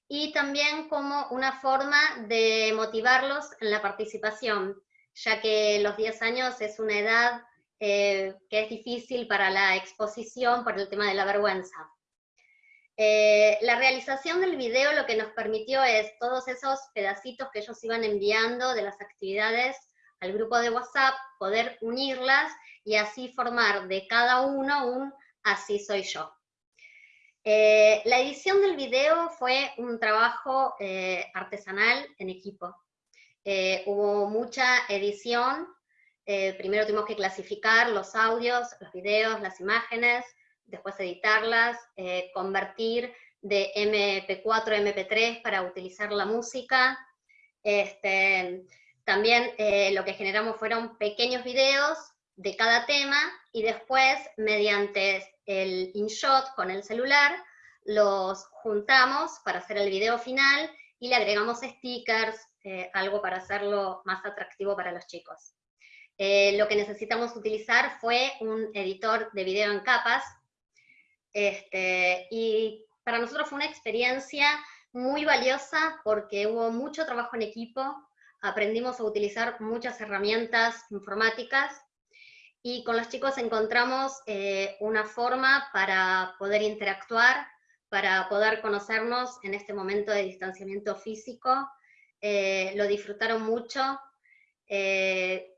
y también como una forma de motivarlos en la participación, ya que los 10 años es una edad eh, que es difícil para la exposición por el tema de la vergüenza. Eh, la realización del video lo que nos permitió es todos esos pedacitos que ellos iban enviando de las actividades al grupo de WhatsApp, poder unirlas y así formar de cada uno un así soy yo. Eh, la edición del video fue un trabajo eh, artesanal en equipo. Eh, hubo mucha edición, primero tuvimos que clasificar los audios, los videos, las imágenes, después editarlas, convertir de MP4 a MP3 para utilizar la música. Este, también lo que generamos fueron pequeños videos de cada tema y después mediante el InShot con el celular, los juntamos para hacer el video final y le agregamos stickers, eh, algo para hacerlo más atractivo para los chicos. Eh, lo que necesitamos utilizar fue un editor de video en capas, este, y para nosotros fue una experiencia muy valiosa porque hubo mucho trabajo en equipo, aprendimos a utilizar muchas herramientas informáticas, y con los chicos encontramos eh, una forma para poder interactuar, para poder conocernos en este momento de distanciamiento físico. Eh, lo disfrutaron mucho. Eh,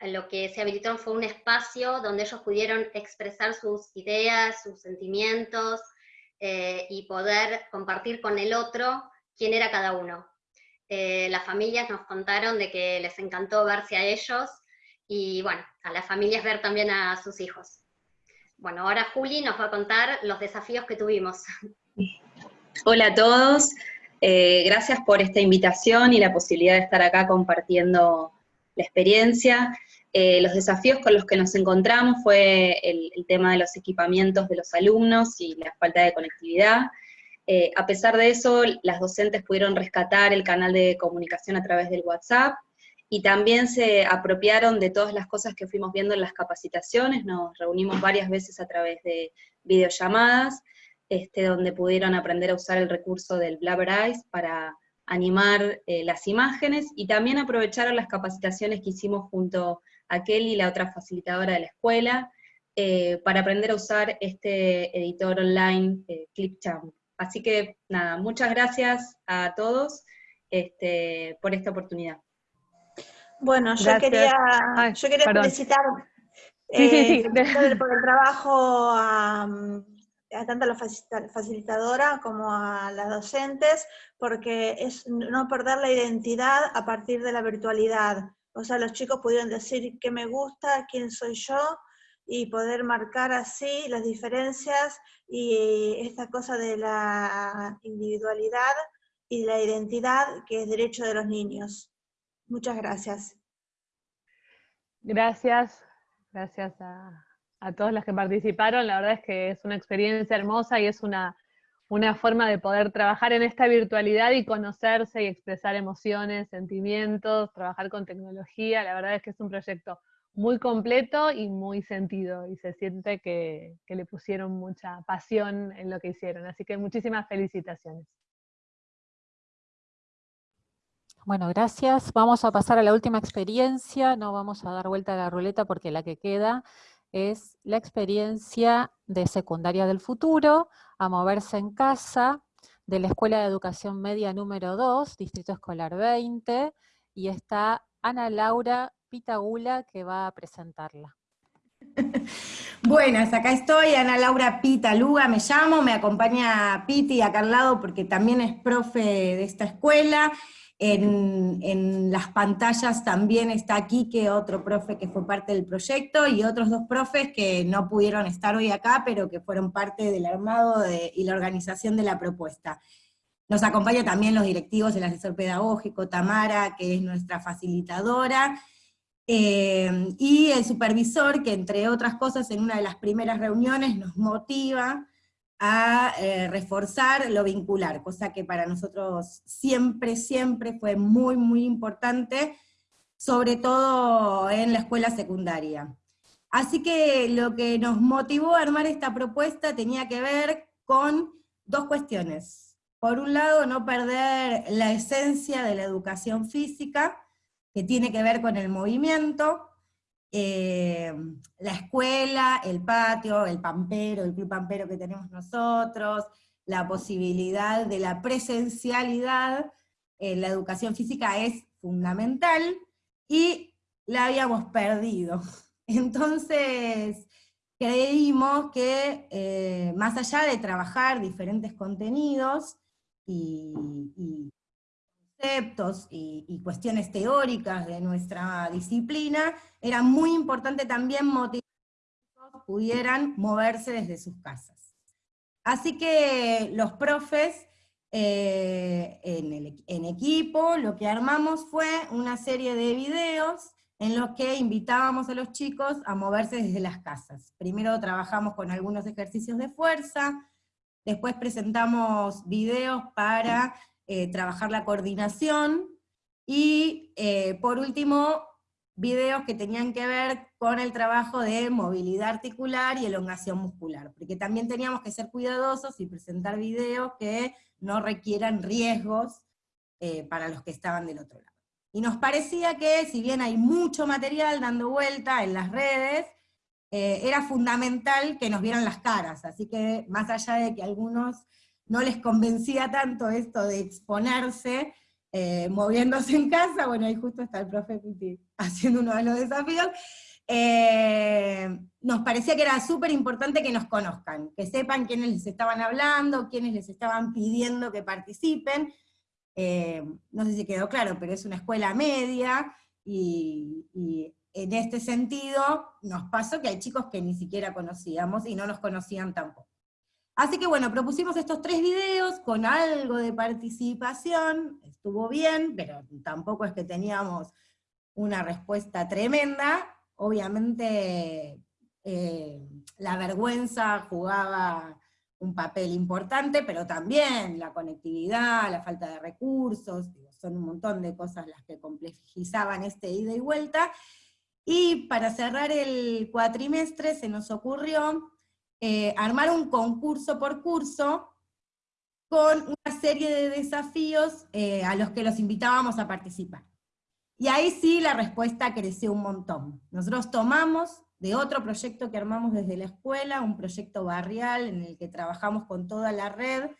lo que se habilitaron fue un espacio donde ellos pudieron expresar sus ideas, sus sentimientos, y poder compartir con el otro quién era cada uno. Las familias nos contaron de que les encantó verse a ellos, y bueno, a las familias ver también a sus hijos. Bueno, ahora Juli nos va a contar los desafíos que tuvimos. Hola a todos, eh, gracias por esta invitación y la posibilidad de estar acá compartiendo la experiencia. Eh, los desafíos con los que nos encontramos fue el, tema de los equipamientos de los alumnos y la falta de conectividad. Eh, a pesar de eso, las docentes pudieron rescatar el canal de comunicación a través del WhatsApp, y también se apropiaron de todas las cosas que fuimos viendo en las capacitaciones, nos reunimos varias veces a través de videollamadas, este, donde pudieron aprender a usar el recurso del Blabber Eyes para animar eh, las imágenes, y también aprovecharon las capacitaciones que hicimos junto a Kelly, la otra facilitadora de la escuela, eh, para aprender a usar este editor online Clipchamp. Así que nada, muchas gracias a todos este, por esta oportunidad. Bueno, yo quería, yo quería felicitar eh, por el trabajo a, tanto a la facilitadora como a las docentes, porque es no perder la identidad a partir de la virtualidad. O sea, los chicos pudieron decir qué me gusta, quién soy yo, y poder marcar así las diferencias y esta cosa de la individualidad y la identidad que es derecho de los niños. Muchas gracias. Gracias, gracias a, todos los que participaron. La verdad es que es una experiencia hermosa y es una, una forma de poder trabajar en esta virtualidad y conocerse y expresar emociones, sentimientos, trabajar con tecnología. La verdad es que es un proyecto muy completo y muy sentido, y se siente que, que le pusieron mucha pasión en lo que hicieron. Así que muchísimas felicitaciones. Bueno, gracias. Vamos a pasar a la última experiencia. No vamos a dar vuelta a la ruleta porque la que queda es la experiencia de secundaria del futuro, a moverse en casa, de la Escuela de Educación Media número 2, Distrito Escolar 20, y está Ana Laura Pitagula que va a presentarla. Buenas, acá estoy, Ana Laura Pitaluga me llamo, me acompaña Piti acá al lado porque también es profe de esta escuela, en, las pantallas también está aquí que otro profe que fue parte del proyecto y otros dos profes que no pudieron estar hoy acá, pero que fueron parte del armado y la organización de la propuesta. Nos acompaña también los directivos, el asesor pedagógico, Tamara, que es nuestra facilitadora, eh, y el supervisor, que entre otras cosas en una de las primeras reuniones nos motiva a eh, reforzar lo vincular, cosa que para nosotros siempre, siempre fue muy, muy importante, sobre todo en la escuela secundaria. Así que lo que nos motivó a armar esta propuesta tenía que ver con dos cuestiones. Por un lado, no perder la esencia de la educación física, que tiene que ver con el movimiento, eh, la escuela, el patio, el pampero, el club pampero que tenemos nosotros, la posibilidad de la presencialidad, en la educación física es fundamental, y la habíamos perdido. Entonces, creímos que eh, más allá de trabajar diferentes contenidos y, conceptos y, cuestiones teóricas de nuestra disciplina, era muy importante también motivar que pudieran moverse desde sus casas. Así que los profes eh, en equipo lo que armamos fue una serie de videos en los que invitábamos a los chicos a moverse desde las casas. Primero trabajamos con algunos ejercicios de fuerza, después presentamos videos para eh, trabajar la coordinación, y eh, por último, videos que tenían que ver con el trabajo de movilidad articular y elongación muscular, porque también teníamos que ser cuidadosos y presentar videos que no requieran riesgos eh, para los que estaban del otro lado. Y nos parecía que, si bien hay mucho material dando vuelta en las redes, era fundamental que nos vieran las caras, así que más allá de que algunos no les convencía tanto esto de exponerse, eh, moviéndose en casa, bueno, ahí justo está el profe Piti haciendo uno de los desafíos, eh, nos parecía que era súper importante que nos conozcan, que sepan quiénes les estaban hablando, quiénes les estaban pidiendo que participen, eh, no sé si quedó claro, pero es una escuela media, y, en este sentido nos pasó que hay chicos que ni siquiera conocíamos y no nos conocían tampoco. Así que bueno, propusimos estos tres videos con algo de participación, estuvo bien, pero tampoco es que teníamos una respuesta tremenda, obviamente eh, la vergüenza jugaba un papel importante, pero también la conectividad, la falta de recursos, son un montón de cosas las que complejizaban este ida y vuelta. Y para cerrar el cuatrimestre se nos ocurrió eh, armar un concurso por curso con una serie de desafíos eh, a los que los invitábamos a participar. Y ahí sí la respuesta creció un montón. Nosotros tomamos de otro proyecto que armamos desde la escuela, un proyecto barrial en el que trabajamos con toda la red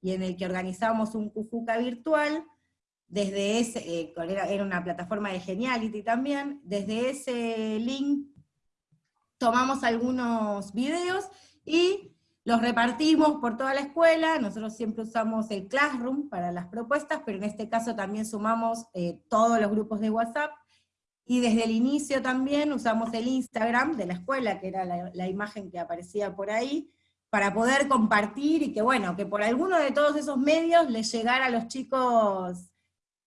y en el que organizamos un Cujuca virtual, desde ese, eh, era, una plataforma de Geniality también, desde ese link tomamos algunos videos y los repartimos por toda la escuela, nosotros siempre usamos el Classroom para las propuestas, pero en este caso también sumamos eh, todos los grupos de WhatsApp, y desde el inicio también usamos el Instagram de la escuela, que era la, imagen que aparecía por ahí, para poder compartir y que bueno, que por alguno de todos esos medios les llegara a los chicos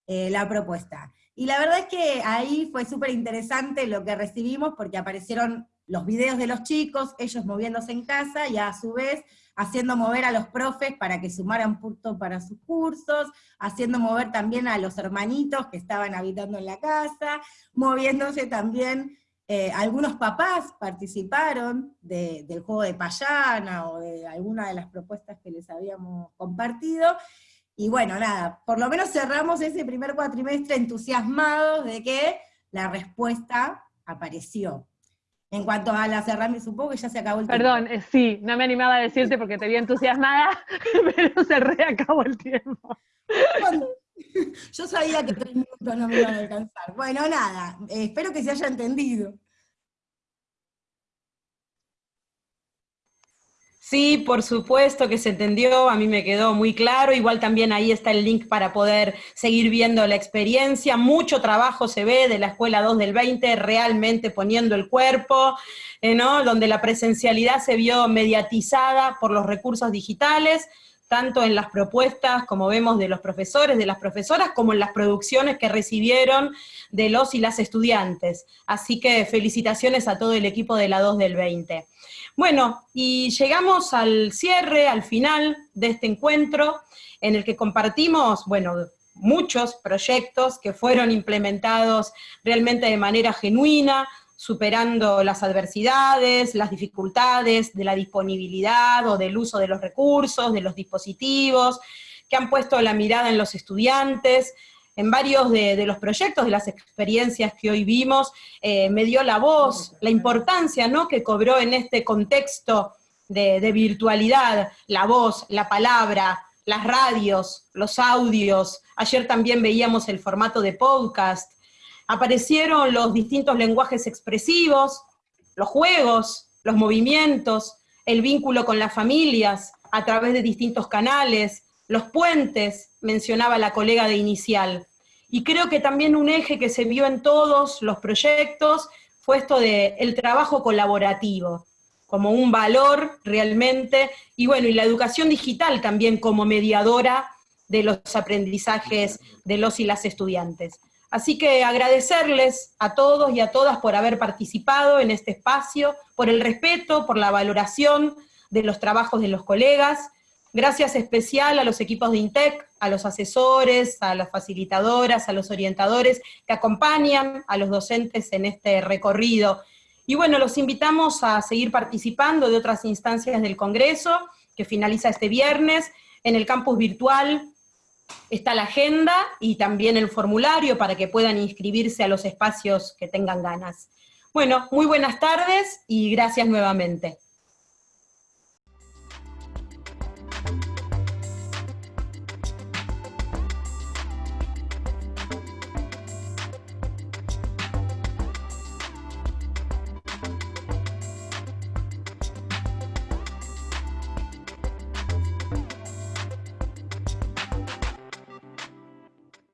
eh, la propuesta. Y la verdad es que ahí fue súper interesante lo que recibimos, porque aparecieron los videos de los chicos, ellos moviéndose en casa, y a su vez haciendo mover a los profes para que sumaran puntos para sus cursos, haciendo mover también a los hermanitos que estaban habitando en la casa, moviéndose también, eh, algunos papás participaron del juego de payana o de alguna de las propuestas que les habíamos compartido, y bueno, nada, por lo menos cerramos ese primer cuatrimestre entusiasmados de que la respuesta apareció. En cuanto a las herramientas, supongo que ya se acabó el tiempo. Perdón, eh, sí, no me animaba a decirte porque te vi entusiasmada, pero se reacabó el tiempo. yo sabía que tres minutos no me iban a alcanzar. Bueno, nada, eh, espero que se haya entendido. Sí, por supuesto que se entendió, a mí me quedó muy claro, igual también ahí está el link para poder seguir viendo la experiencia, mucho trabajo se ve de la Escuela 2 del 20, realmente poniendo el cuerpo, eh, ¿no? donde la presencialidad se vio mediatizada por los recursos digitales, tanto en las propuestas, como vemos, de los profesores, de las profesoras, como en las producciones que recibieron de los y las estudiantes. Así que felicitaciones a todo el equipo de la 2 del 20. Bueno, y llegamos al cierre, al final de este encuentro, en el que compartimos, bueno, muchos proyectos que fueron implementados realmente de manera genuina, superando las adversidades, las dificultades de la disponibilidad o del uso de los recursos, de los dispositivos, que han puesto la mirada en los estudiantes, en varios de, los proyectos, de las experiencias que hoy vimos, eh, me dio la voz, la importancia ¿no? que cobró en este contexto de, de virtualidad, la voz, la palabra, las radios, los audios, ayer también veíamos el formato de podcast, aparecieron los distintos lenguajes expresivos, los juegos, los movimientos, el vínculo con las familias a través de distintos canales, los puentes, mencionaba la colega de inicial. Y creo que también un eje que se vio en todos los proyectos fue esto de el trabajo colaborativo, como un valor realmente, y bueno, y la educación digital también como mediadora de los aprendizajes de los y las estudiantes. Así que agradecerles a todos y a todas por haber participado en este espacio, por el respeto, por la valoración de los trabajos de los colegas. Gracias especial a los equipos de INTEC, a los asesores, a las facilitadoras, a los orientadores que acompañan a los docentes en este recorrido. Y bueno, los invitamos a seguir participando de otras instancias del Congreso, que finaliza este viernes, en el campus virtual está la agenda y también el formulario para que puedan inscribirse a los espacios que tengan ganas. Bueno, muy buenas tardes y gracias nuevamente.